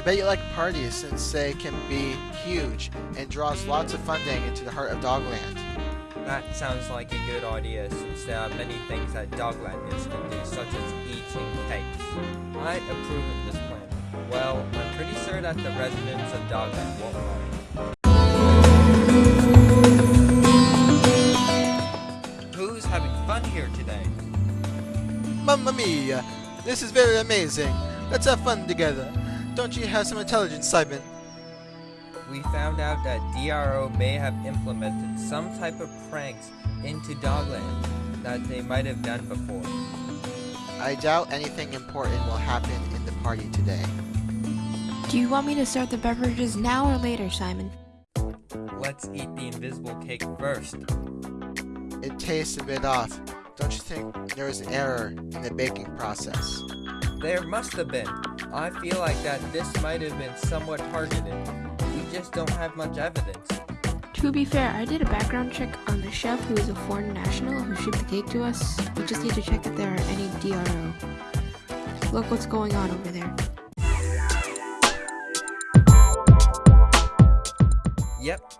bet you like parties since they can be huge and draws lots of funding into the heart of Dogland. That sounds like a good idea since there are many things that Doglanders can do, such as eating cakes. I approve of this plan. Well, I'm pretty sure that the residents of Dogland won't mind. Who's having fun here today? Mamma mia! This is very amazing. Let's have fun together. Don't you have some intelligence, Simon? We found out that DRO may have implemented some type of pranks into Dogland that they might have done before. I doubt anything important will happen in the party today. Do you want me to start the beverages now or later, Simon? Let's eat the invisible cake first. It tastes a bit off. Don't you think there was an error in the baking process? There must have been. I feel like that this might have been somewhat targeted. We just don't have much evidence. To be fair, I did a background check on the chef who is a foreign national who shipped the cake to us. We just need to check if there are any DRO. Look what's going on over there. Yep.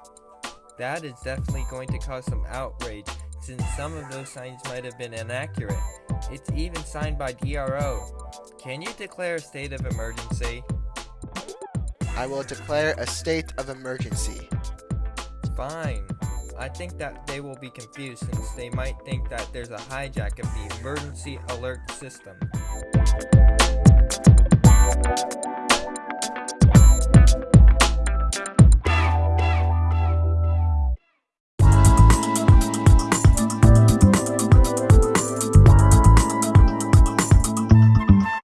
That is definitely going to cause some outrage since some of those signs might have been inaccurate. It's even signed by DRO. Can you declare a state of emergency? I will declare a state of emergency. Fine. I think that they will be confused since they might think that there's a hijack of the emergency alert system.